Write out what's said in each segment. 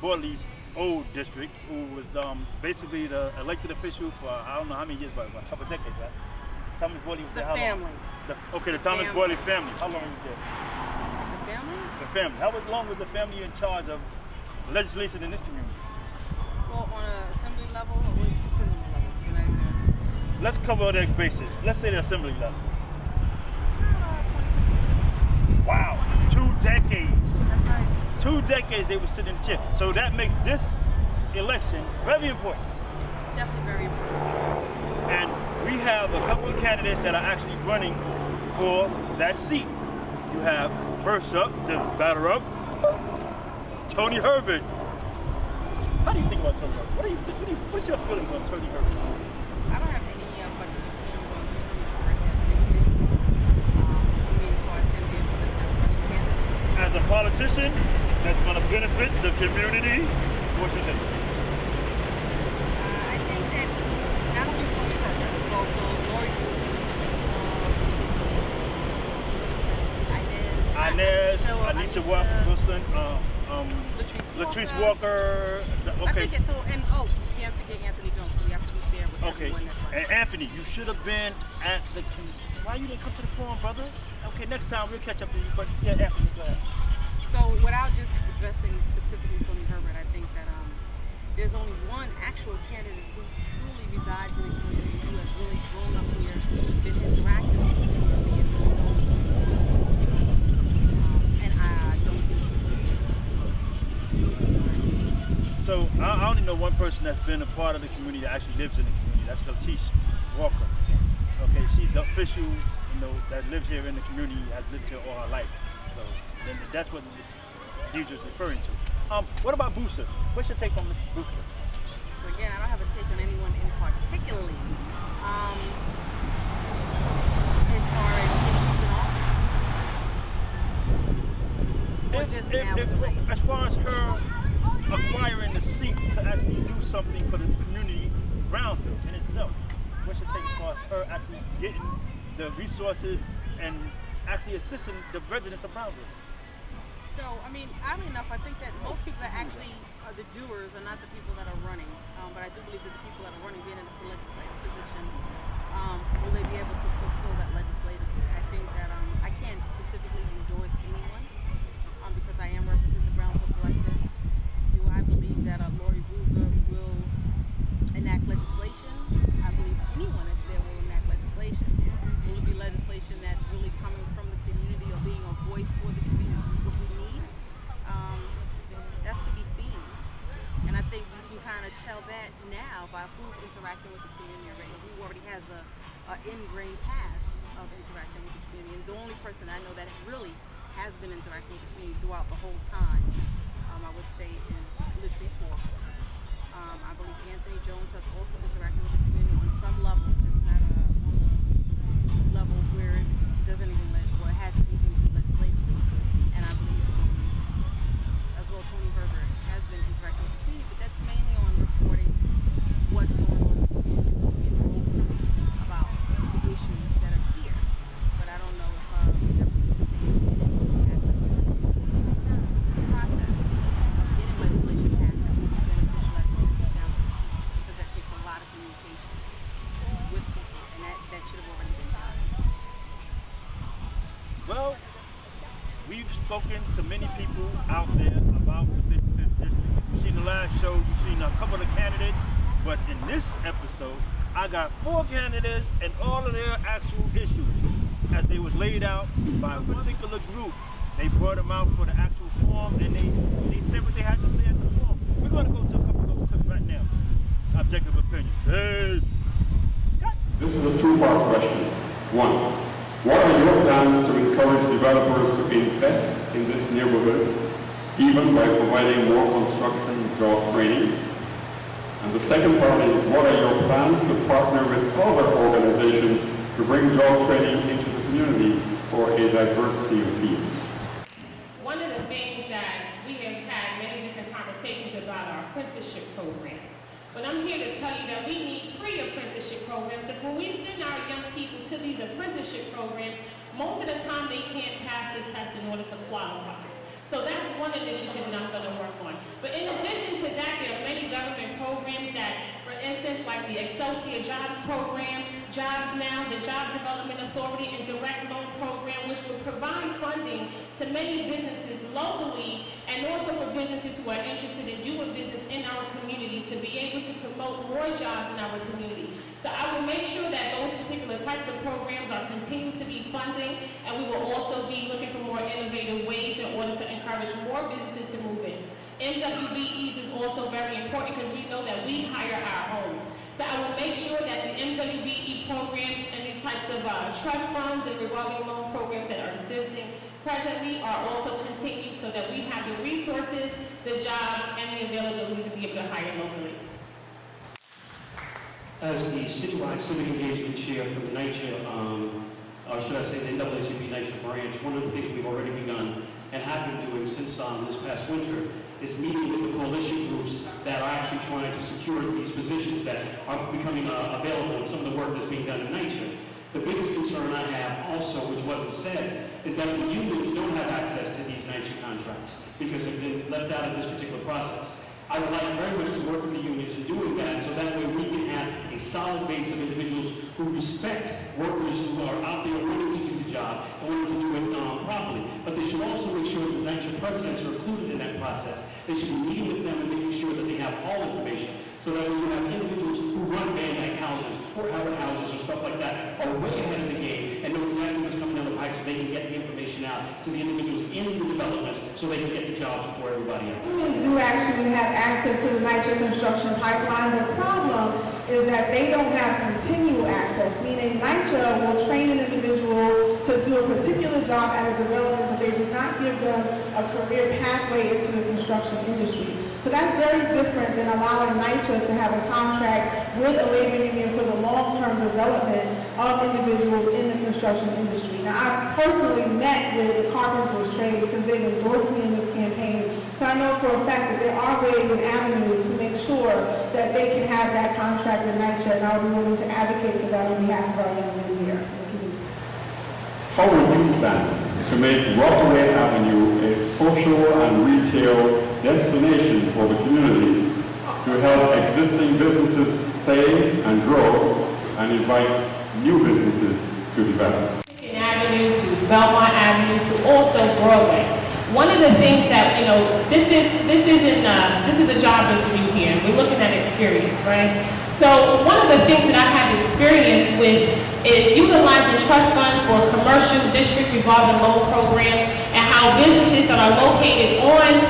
Gurley's old district, who was um, basically the elected official for I don't know how many years, but a couple of decades, right? Thomas Gurley was The there how family. long? The, okay, the Thomas family. Gurley family. How long was there? The family? The family. How long was the family in charge of legislation in this community? Well, on an assembly level, or what depends on the levels. Let's cover the bases. Let's say the assembly level. Uh, Wow, two decades. That's right. Two decades they were sitting in the chair. So that makes this election very important. Definitely very important. And we have a couple of candidates that are actually running for that seat. You have first up, the batter up, Tony Herbert. How do you think about Tony Herbert? What you, what you what's your feelings on Tony Herbert? I don't have any uh, particular feelings on Tony Herbert as an individual. Um, I mean, as far as him being one of the running candidates. As a politician going to benefit the community, what's your take? Uh, I think that not only Tony Herbert, but also Lori um, Inez, Anisha- Wilson, uh, um, Latrice Walker. Walker. the- I think it's so, and oh, you can't forget Anthony Jones, so we have to be fair with Okay. everyone that's running. And Anthony, you should have been at the. Why you didn't come to the forum, brother? Okay, next time we'll catch up with you. But yeah, Anthony, go ahead. So without just addressing specifically Tony Herbert, I think that um, there's only one actual candidate who truly resides in the community, who has really grown up here, been interactive with the community, and. Um, and I don't think So I, I only know one person that's been a part of the community that actually lives in the community. That's Latrice Walker. Okay, she's official, you know, that lives here in the community, has lived here all her life. So then that's what Deidre's referring to. Um, what about Boozer? What's your take on Mr. Boozer? So again, I don't have a take on anyone in particularly. Um, as far as issues and all, or If- just if- now if- as far as her acquiring the seat to actually do something for the community, Brownsville in itself, what's your take as far as her actually getting the resources and actually assisting the residents of Brownsville? So, I mean, oddly enough, I think that most people that actually are the doers are not the people that are running. Um, but I do believe that the people that are running, being in this legislative position, um, will they be able to fulfill that legislatively? I think that um, I can't specifically endorse anyone um, because I am representing the Brownsville Collective. Do I believe that uh, Lori Boozer will enact legislation? I believe anyone that's there will enact legislation. Will it be legislation that's really coming from the community or being a voice for the community, what we need? Um, that's to be seen. And I think you can kind of tell that by who's interacting with the community already, who already has a, a ingrained past of interacting with the community. And the only person I know that really has been interacting with the community throughout the whole time, um, I would say, is Latrice Walker. Um, I believe Anthony Jones has also interacted with the community on some level, just not a, on a level where it doesn't even let, or it has anything to do legislatively. And I believe um, as well Tony Herbert has been interacting with the community, but that's mainly on reporting what's going on in the community and open about the issues that are here. But I don't know if uh, we definitely see that legislative process of getting legislation passed that would be beneficial as well to the council because that takes a lot of communication with people and that, that should have already been done. Well, we've spoken to many people out there about the 55th district. You've seen the last show, you've seen a couple of candidates, but in this episode, I got four candidates and all of their actual issues as they was laid out by a particular group. They brought them out for the actual form and they, they said what they had to say at the form. We're gonna go to a couple of those clips right now. Objective opinion. Peace. This is a two-part question. One, what are your plans to encourage developers to invest in this neighborhood, even by providing more construction job training? And the second part is, what are your plans to partner with other organizations to bring job training into the community for a diversity of fields? One of the things that we have had many different conversations about our apprenticeship programs. But I'm here to tell you that we need pre-apprenticeship programs because when we send our young people to these apprenticeship programs, most of the time they can't pass the test in order to qualify. So that's one initiative that I'm gonna work on. But in addition to that, there are many government programs that, for instance, like the Excelsior Jobs Program, Jobs Now, the Job Development Authority, and Direct Loan Program, which will provide funding to many businesses locally and also for businesses who are interested in doing business in our community to be able to promote more jobs in our community. So I will make sure that those particular types of programs are continued to be funding, and we will also be looking for more innovative ways in order to encourage more businesses to move in. MWBEs is also very important because we know that we hire our own. So I will make sure that the MWBE programs and the types of uh, trust funds and revolving loan programs that are existing presently are also continued so that we have the resources, the jobs, and the availability to be able to hire locally. As the citywide civic engagement chair for the NYCHA, um, or should I say the NAACP NYCHA branch, one of the things we've already begun and have been doing since um, this past winter is meeting with the coalition groups that are actually trying to secure these positions that are becoming uh, available and some of the work that's being done in NYCHA. The biggest concern I have also, which wasn't said, is that the unions don't have access to these NYCHA contracts because they've been left out of this particular process. I would like very much to work with the unions in doing that, so that way we can have a solid base of individuals who respect workers who are out there willing to do the job and willing to do it um, properly. But they should also make sure that the presidents are included in that process. They should be meeting with them and making sure that they have all information, so that when you have individuals who run Dyke houses or Howard houses or stuff like that are way ahead of the game and know exactly so they can get the information out to the individuals in the developments so they can get the jobs before everybody else. Unions do actually have access to the NYCHA construction pipeline. The problem is that they don't have continual access, meaning NYCHA will train an individual to do a particular job at a development, but they do not give them a career pathway into the construction industry. So that's very different than allowing NYCHA to have a contract with a labor union for the development of individuals in the construction industry. Now, I personally met with the carpenters trade because they've endorsed me in this campaign. So I know for a fact that there are ways and avenues to make sure that they can have that contract with NYCHA, and I'll be willing to advocate for that on behalf of our young men here in. How will you plan to make Rockaway Avenue a social and retail destination for the community to help existing businesses stay and grow and invite new businesses to develop? Avenue to Belmont Avenue to also Broadway. One of the things that, you know, this is, this isn't, uh, this is a job interview here, we're looking at experience, right? So one of the things that I have experience with is utilizing trust funds for commercial district revolving loan programs and how businesses that are located on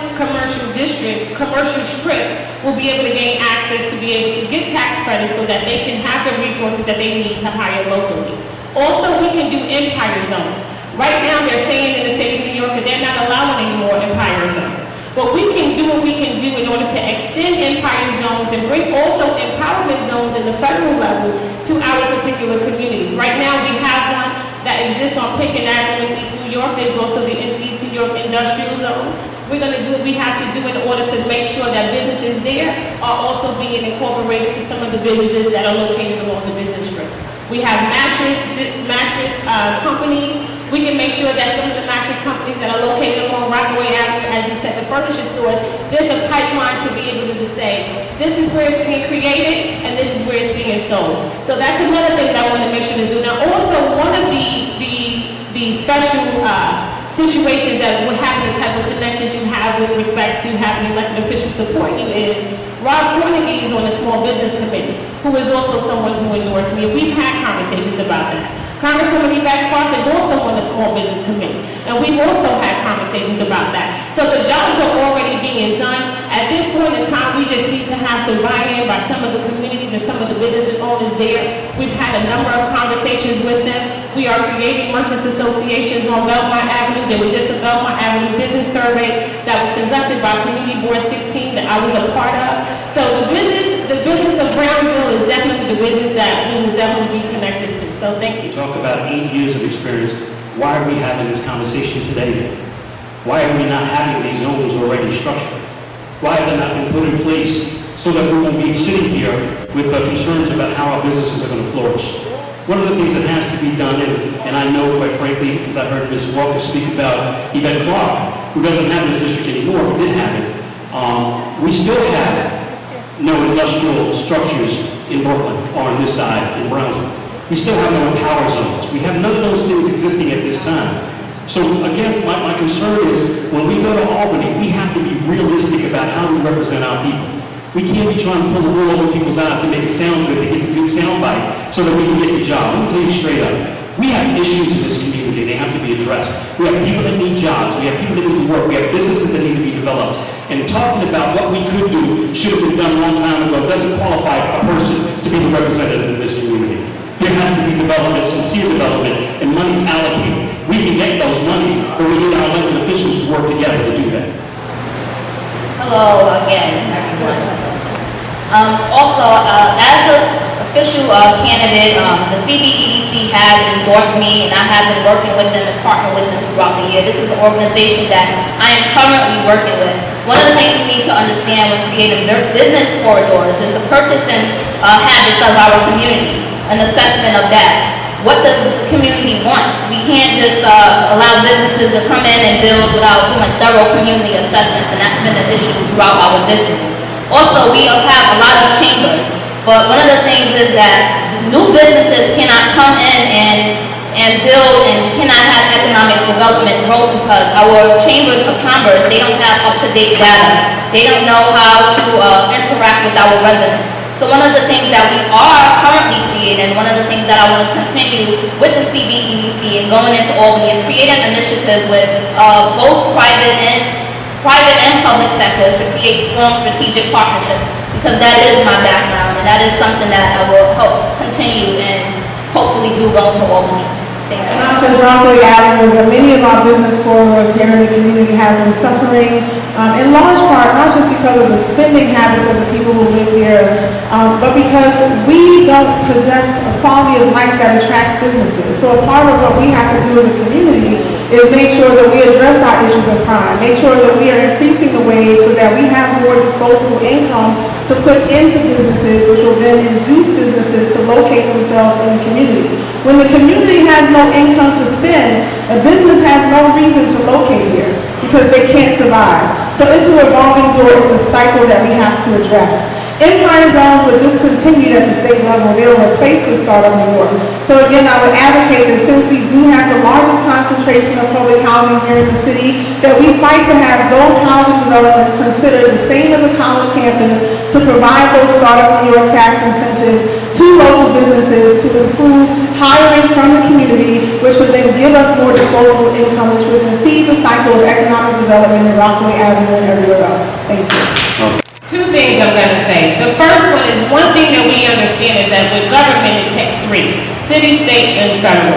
commercial strips will be able to gain access to be able to get tax credits so that they can have the resources that they need to hire locally. Also, we can do empire zones. Right now, they're saying in the state of New York that they're not allowing any more empire zones. But we can do what we can do in order to extend empire zones and bring also empowerment zones in the federal level to our particular communities. Right now, we have one that exists on Pitkin Avenue in East New York. There's also the East New York Industrial Zone. We're going to do what we have to do in order to make sure that businesses there are also being incorporated to some of the businesses that are located along the business strips. We have mattress, mattress uh, companies. We can make sure that some of the mattress companies that are located along Rockaway Avenue, as you said, the furniture stores, there's a pipeline to be able to say, this is where it's being created and this is where it's being sold. So that's another thing that I want to make sure to do. Now, also, one of the, the, the special uh, situations that would happen, elected officials support you is Rob Cornegy is on the Small Business Committee, who is also someone who endorsed me. We've had conversations about that. Congresswoman Yvette Clarke is also on the Small Business Committee, and we've also had conversations about that. So the jobs are already being done. At this point in time, we just need to have some buy-in by some of the communities and some of the business owners there. We've had a number of conversations with them. We are creating merchants associations on Belmont Avenue. There was just a Belmont Avenue business survey that was conducted by Community Board 16 that I was a part of. So the business, the business of Brownsville is definitely the business that we will definitely be connected to. So thank you. talk about eight years of experience, why are we having this conversation today? Why are we not having these zones already structured? Why have they not been put in place so that we won't be sitting here with uh, concerns about how our businesses are going to flourish? One of the things that has to be done, and, and I know quite frankly, because I heard Ms. Walker speak about Yvette Clarke, who doesn't have this district anymore, who did have it, um, we still have no industrial structures in Brooklyn or on this side in Brownsville. We still have no power zones. We have none of those things existing at this time. So again, my, my concern is when we go to Albany, we have to be realistic about how we represent our people. We can't be trying to pull the wool over people's eyes to make it sound good, to get the good sound bite, so that we can get the job. Let me tell you straight up. We have issues in this community. They have to be addressed. We have people that need jobs. We have people that need to work. We have businesses that need to be developed. And talking about what we could do should have been done a long time ago doesn't qualify a person to be the representative in this community. There has to be development, sincere development, and money's allocated. We can get those monies, but we need our elected officials to work together to do that. Hello again, everyone. Um, also, uh, as an official uh, candidate, um, the CBEDC has endorsed me, and I have been working with them and partnering with them throughout the year. This is an organization that I am currently working with. One of the things we need to understand when creating business corridors is the purchasing uh, habits of our community, an assessment of that. What does the community want? We can't just uh, allow businesses to come in and build without doing thorough community assessments, and that's been an issue throughout our district. Also, we have a lot of chambers, but one of the things is that new businesses cannot come in and and build and cannot have economic development growth because our chambers of commerce, they don't have up-to-date data. They don't know how to uh, interact with our residents. So one of the things that we are currently creating, one of the things that I want to continue with the CBEDC and going into Albany is create an initiative with uh, both private and private and public sectors to create strong strategic partnerships because that is my background and that is something that I will help continue and hopefully do go into Albany. Not just Rockaway Avenue, but many of our business corridors here in the community have been suffering, um, in large part, not just because of the spending habits of the people who live here, um, but because we don't possess a quality of life that attracts businesses. So a part of what we have to do as a community is make sure that we address our issues of crime, make sure that we are increasing the wage so that we have more disposable income to put into businesses, which will then induce businesses to locate themselves in the community. When the community has no income to spend, a business has no reason to locate here because they can't survive. So it's a revolving door, it's a cycle that we have to address. Empire zones were discontinued at the state level. They were replaced with Startup New York. So again, I would advocate that since we do have the largest concentration of public housing here in the city, that we fight to have those housing developments considered the same as a college campus to provide those Startup New York tax incentives to local businesses to improve hiring from the community, which would then give us more disposable income, which would feed the cycle of economic development in Rockaway Avenue and everywhere else. Thank you. Two things I'm going to say. The first one is one thing that we understand is that with government, it takes three, city, state, and federal.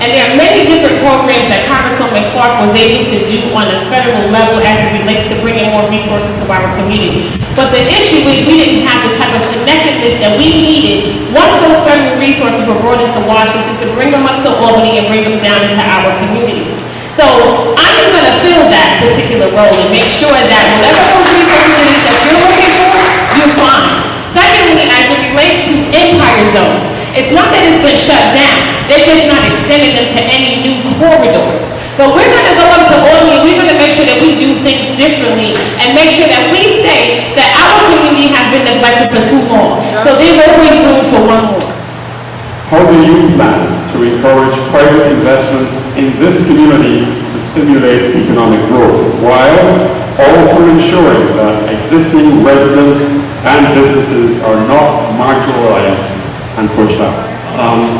And there are many different programs that Congresswoman Clarke was able to do on a federal level as it relates to bringing more resources to our community. But the issue is we didn't have the type of connectedness that we needed once those federal resources were brought into Washington to bring them up to Albany and bring them down into our communities. So I am going to fill that particular role and make sure that whatever those resources is that you're looking for, you find. Secondly, as it relates to empire zones, it's not that it's been shut down. They're just not extending them to any new corridors. But we're going to go up to Albany, and we're going to make sure that we do things differently and make sure that we say that our community has been neglected for too long. So there's always room for one more. How do you plan to encourage private investments in this community to stimulate economic growth while also ensuring that existing residents and businesses are not marginalized and pushed out? Um,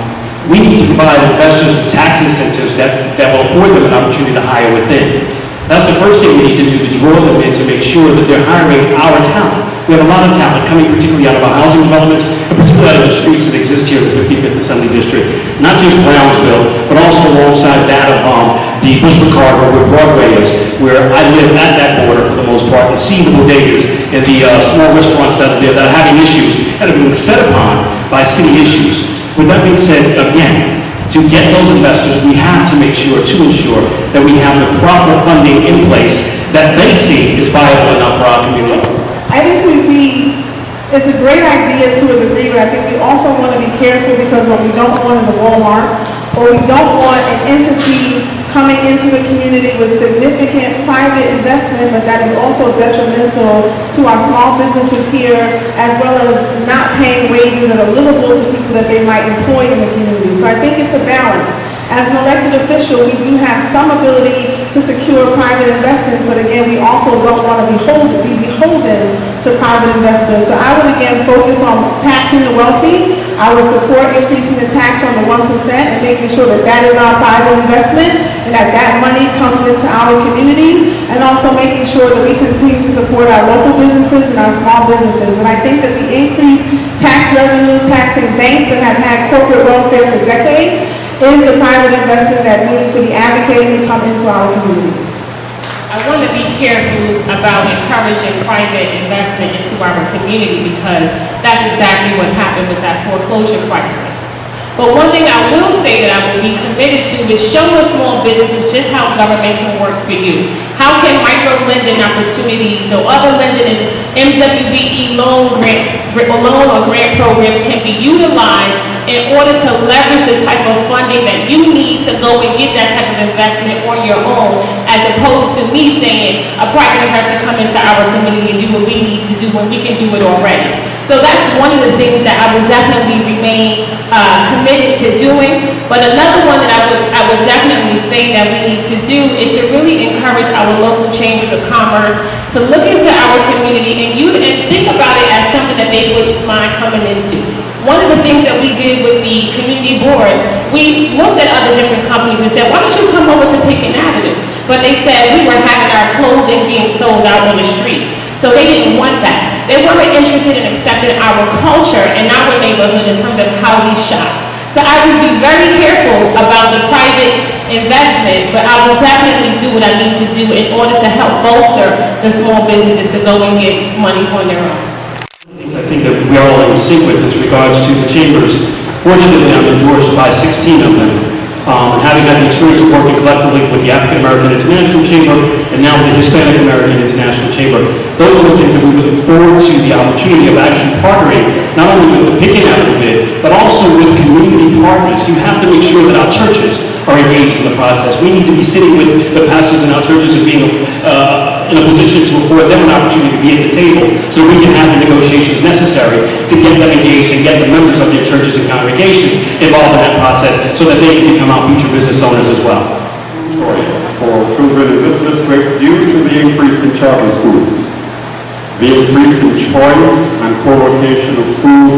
we need to provide investors with tax incentives that, that will afford them an opportunity to hire within. That's the first thing we need to do, to draw them in to make sure that they're hiring our talent. We have a lot of talent coming particularly out of our housing developments, and particularly out of the streets that exist here in the 55th Assembly District. Not just Brownsville, but also alongside that of um, the Bushwick Harbor where Broadway is, where I live at that border for the most part, and see the bodegas and the uh, small restaurants that are there that are having issues and are being set upon by city issues. With that being said, again, to get those investors, we have to make sure, to ensure that we have the proper funding in place that they see is viable enough for our community. I think we, we, it's a great idea to a degree, but I think we also want to be careful because what we don't want is a Walmart or we don't want an entity coming into the community with significant private investment, but that is also detrimental to our small businesses here, as well as not paying wages that are livable to people that they might employ in the community. So I think it's a balance. As an elected official, we do have some ability to secure private investments, but again, we also don't want to be beholden, be beholden to private investors. So I would again focus on taxing the wealthy. I would support increasing the tax on the one percent and making sure that that is our private investment and that that money comes into our communities and also making sure that we continue to support our local businesses and our small businesses. But I think that the increased tax revenue, taxing banks that have had corporate welfare for decades is the private investment that we need to be advocating to come into our communities. I want to be careful about encouraging private investment into our community because that's exactly what happened with that foreclosure crisis. But one thing I will say that I will be committed to is show us small businesses just how government can work for you. How can micro lending opportunities or other lending and MWBE loan grant, loan or grant programs can be utilized in order to leverage the type of funding that you need to go and get that type of investment on your own, as opposed to me saying a private has to come into our community and do what we need to do when we can do it already. So that's one of the things that I would definitely remain uh, committed to doing. But another one that I would I would definitely say that we need to do is to really encourage our local chambers of commerce to look into our community and you and think about it as something that they would mind coming into. One of the things that we did with the community board, we looked at other different companies and said, why don't you come over to Pitkin Avenue? But they said we were having our clothing being sold out on the streets. So they didn't want that. They weren't interested in accepting our culture and our neighborhood in terms of how we shop. So I would be very careful about the private investment, but I will definitely do what I need to do in order to help bolster the small businesses to go and get money on their own I think that we are all in sync with as regards to the chambers. Fortunately, I'm endorsed by 16 of them. Um, and having had the experience of working collectively with the African American International Chamber and now the Hispanic American International Chamber, those are the things that we look forward to the opportunity of actually partnering not only with the Pitkin Avenue bid, but also with community partners. You have to make sure that our churches are engaged in the process. We need to be sitting with the pastors in our churches and being uh, in a position to afford them an opportunity to be at the table so we can have the negotiations necessary to get them engaged and get the members of their churches and congregations involved in that process so that they can become our future business owners as well. Choice for children in this district due to the increase in charter schools. The increase in choice and co-location of schools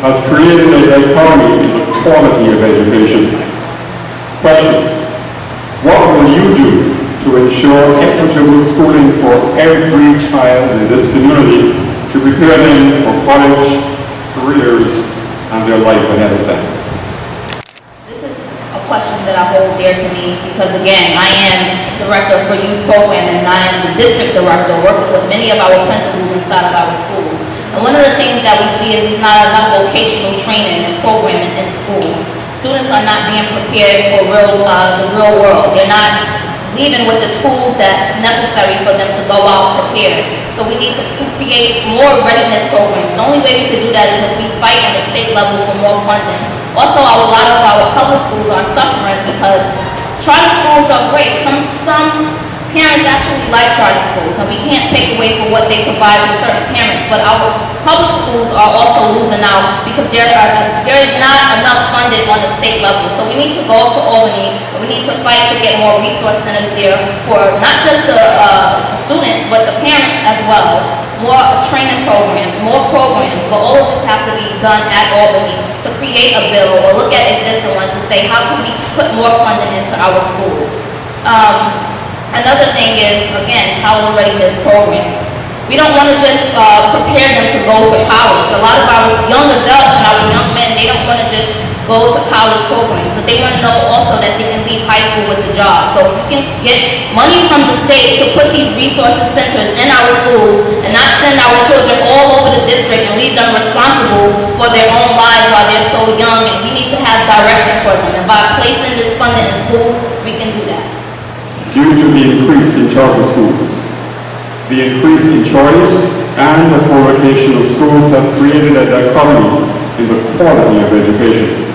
has created a dichotomy in the quality of education. Question, what will you do to ensure equitable schooling for every child in this community to prepare them for college, careers, and their life ahead of them. This is a question that I hold dear to me because again, I am director for youth programming and I am the district director working with many of our principals inside of our schools. And one of the things that we see is there's not enough vocational training and programming in schools. Students are not being prepared for real, uh, the real world. They're not leaving with the tools that's necessary for them to go out prepared. So we need to create more readiness programs. The only way we could do that is if we fight on the state level for more funding. Also, a lot of our public schools are suffering because charter schools are great. Some, some parents actually like charter schools, and we can't take away from what they provide to certain parents, but our public schools are also losing out because there, are, there is not enough funding on the state level. So we need to go to Albany, we need to fight to get more resource centers there for not just the, uh, the students, but the parents as well. More training programs, more programs, but all of this have to be done at Albany to create a bill or look at existing ones to say how can we put more funding into our schools. Um, Another thing is, again, college readiness programs. We don't want to just uh, prepare them to go to college. A lot of our young adults and our young men, they don't want to just go to college programs, but they want to know also that they can leave high school with a job. So if we can get money from the state to put these resources centers in our schools and not send our children all over the district and leave them responsible for their own lives while they're so young, and we need to have direction for them. And by placing this funding in schools, we can do that due to the increase in charter schools. The increase in choice and the co-location of schools has created a dichotomy in the quality of education.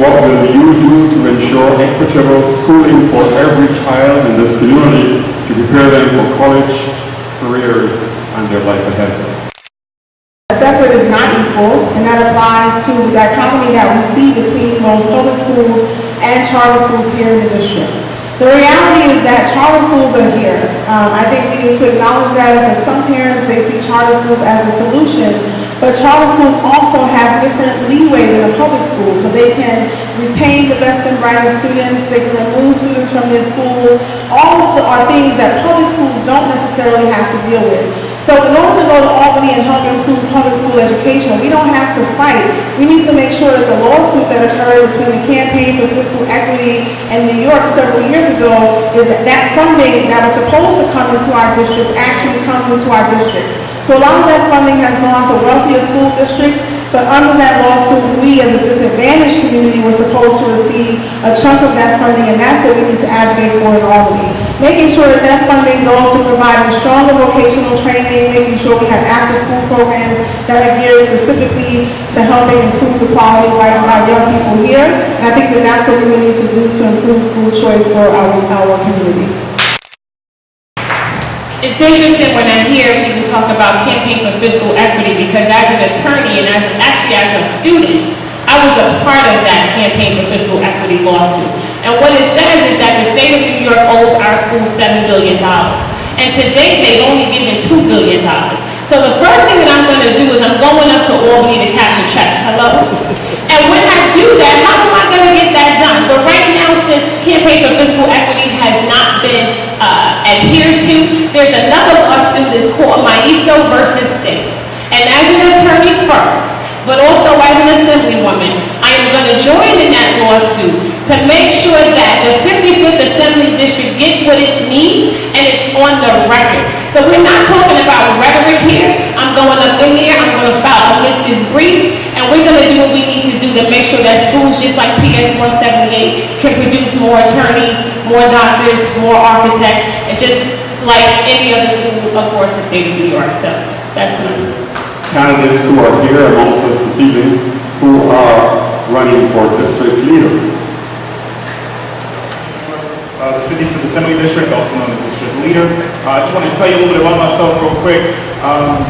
What will you do to ensure equitable schooling for every child in this community to prepare them for college, careers, and their life ahead? Separate is not equal, and that applies to the dichotomy that we see between both public schools and charter schools here in the district. The reality is that charter schools are here. Um, I think we need to acknowledge that because some parents, they see charter schools as the solution, but charter schools also have different leeway than a public school, so they can retain the best and brightest students, they can remove students from their schools. All of the, are things that public schools don't necessarily have to deal with. So in order to go to Albany and help improve public school education, we don't have to fight. We need to make sure that the lawsuit that occurred between the Campaign for Fiscal Equity and New York several years ago is that that funding that was supposed to come into our districts actually comes into our districts. So a lot of that funding has gone to wealthier school districts, but under that lawsuit, we as a disadvantaged community were supposed to receive a chunk of that funding, and that's what we need to advocate for in Albany. Making sure that that funding goes to providing stronger vocational training, making sure we have after-school programs that are geared specifically to helping improve the quality of life of our young people here. And I think that that's what we need to do to improve school choice for our, our community. It's interesting when I hear people talk about campaign for fiscal equity because as an attorney and as actually as a student, I was a part of that campaign for fiscal equity lawsuit. And what it says is that the state of New York owes our school $7 billion. And to date, they've only given $2 billion. So the first thing that I'm going to do is I'm going up to Albany to cash a check. Hello? And when I do that, how am I going to get that done? But right now, since campaign for fiscal equity has not been uh, adhered to, there's another lawsuit that's called Maisto versus State. And as an attorney first, but also as an assemblywoman, I am going to join in that lawsuit to make sure that the 55th Assembly District gets what it needs and it's on the record. So we're not talking about rhetoric here. I'm going up in there, I'm going to file Elizabeth's briefs, and we're going to do what we need to do to make sure that schools just like PS 178 can produce more attorneys, more doctors, more architects, and just like any other school across the state of New York. So that's me. Candidates who are here amongst us this evening who are running for district leader. Uh, the 55th Assembly District, also known as District Leader. Uh, I just want to tell you a little bit about myself real quick. Um,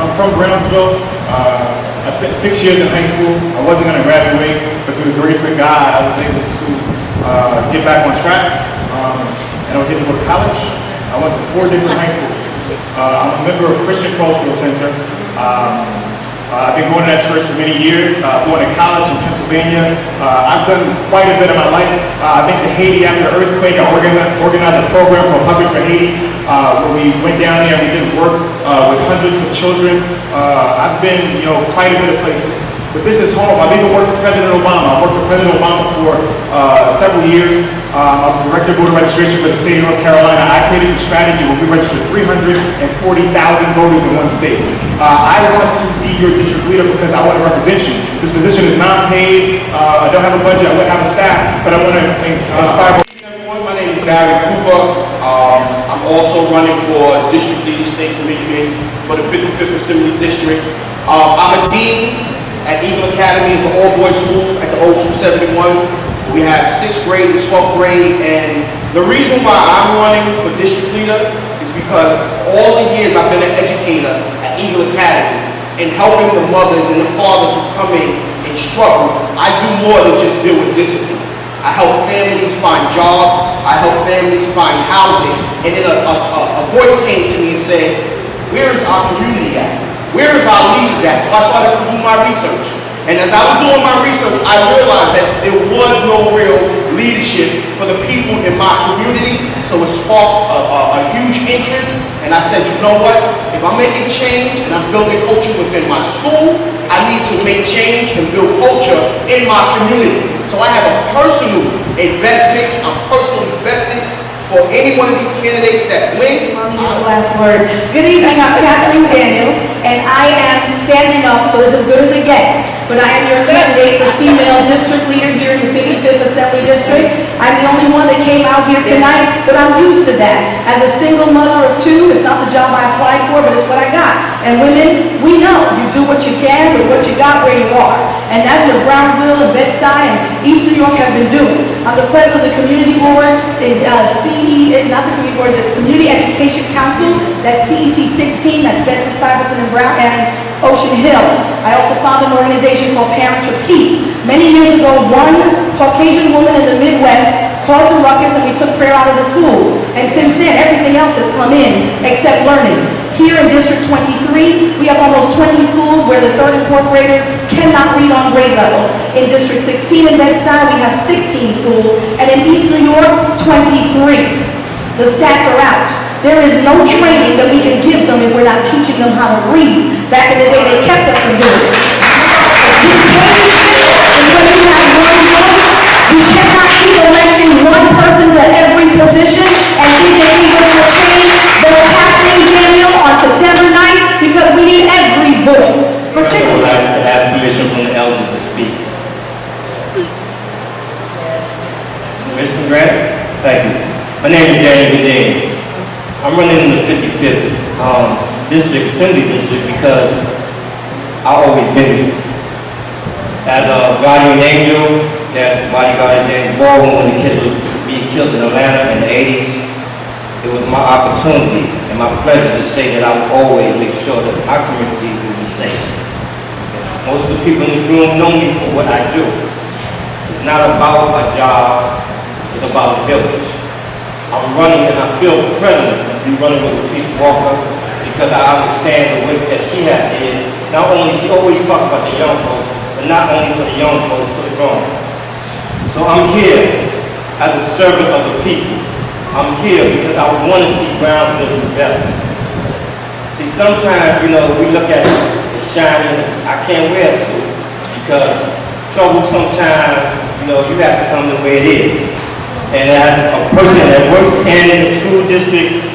I'm from Brownsville. Uh, I spent six years in high school. I wasn't going to graduate, but through the grace of God, I was able to uh, get back on track, um, and I was able to go to college. I went to four different high schools. Uh, I'm a member of Christian Cultural Center. Um, uh, I've been going to that church for many years, uh, going to college in Pennsylvania. Uh, I've done quite a bit of my life. Uh, I've been to Haiti after the earthquake. I organized, organized a program called Puppets for Haiti, uh, where we went down there and we did work with hundreds of children. I've been, you know, quite a bit of places. But this is home. I've even worked for President Obama. I worked for President Obama for several years. Um, I was the director of voter registration for the state of North Carolina. I created the strategy where we registered 340,000 voters in one state. Uh, I want to be your district leader because I want to represent you. This position is not paid. Uh, I don't have a budget. I wouldn't have a staff, but I want to inspire. everyone. My name is Barry Cooper. Um, I'm also running for District Leader State Committee for the 55th Assembly District. Um, I'm a dean at Eagle Academy. It's an all-boys school at the O271. We have sixth grade and 12th grade, and the reason why I'm running for district leader is because all the years I've been an educator at Eagle Academy and helping the mothers and the fathers who come in and struggle, I do more than just deal with discipline. I help families find jobs. I help families find housing. And then a, a, a, a voice came to me and said, where is our community at? Where is our leaders at? So I started to do my research. And as I was doing my research, I realized that there was no real leadership for the people in my community. So it sparked a, a, a huge interest. And I said, you know what? If I'm making change and I'm building culture within my school, I need to make change and build culture in my community. So I have a personal investment. I'm personally invested for any one of these candidates that win. I'll last word. Good evening, I'm Kathleen Daniel, and I am standing up, so is as good as it gets, but I am your candidate for female district leader here in the 55th Assembly District. I'm the only one that came out here tonight, but I'm used to that. As a single mother of two, it's not the job I applied for, but it's what I got. And women, we know, you do what you can with what you got where you are. And that's what Brownsville and East New York have been doing. I'm the president of the community board, the uh, CE, it's not the community board, the Community Education Council, that's CEC 16, that's Bedford Stuyvesant and Brown, and Ocean Hill. I also founded an organization called Parents for Peace. Many years ago, one Caucasian woman in the Midwest caused a ruckus and we took prayer out of the schools. And since then, everything else has come in except learning. Here in District 23, we have almost 20 schools where the third and fourth graders cannot read on grade level. In District 16 in Bed-Stuy, we have 16 schools, and in East New York, 23. The stats are out. There is no training that we can give them if we're not teaching them how to read. Back in the day, they kept us from doing it. You and cannot one person to every position and change what's happening, Daniel, on September 9th, because we need every voice, I would particularly. like to ask permission from the elders to speak. Mr. Grant? Thank you. My name is Daniel Godin. I'm running in the 55th um, District, Assembly District, because I've always been here. As a guardian angel, that bodyguard James Baldwin, when the kids were being killed in Atlanta in the 80s, it was my opportunity and my pleasure to say that I will always make sure that my community will be safe. Most of the people in this room know me for what I do. It's not about a job, it's about a village. I'm running and I feel president be running with Patrice Walker because I understand the work that she has did. Not only, she always talk about the young folks, but not only for the young folks, for the grown. So I'm here as a servant of the people. I'm here because I want to see Brownsville do better. See, sometimes, you know, we look at the shiny, I can't wear a suit because trouble sometimes, you know, you have to come the way it is. And as a person that works in the school district,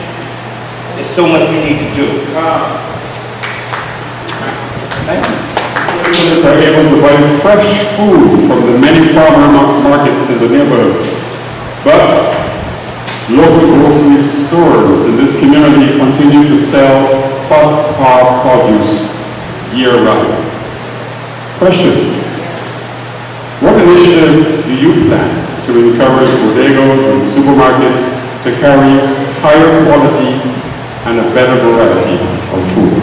so much we need to do. Thank you. Are able to buy fresh food from the many farmer markets in the neighborhood. But local grocery stores in this community continue to sell subpar produce year-round. Question. What initiative do you plan to encourage bodegas and supermarkets to carry higher quality and a better variety of food?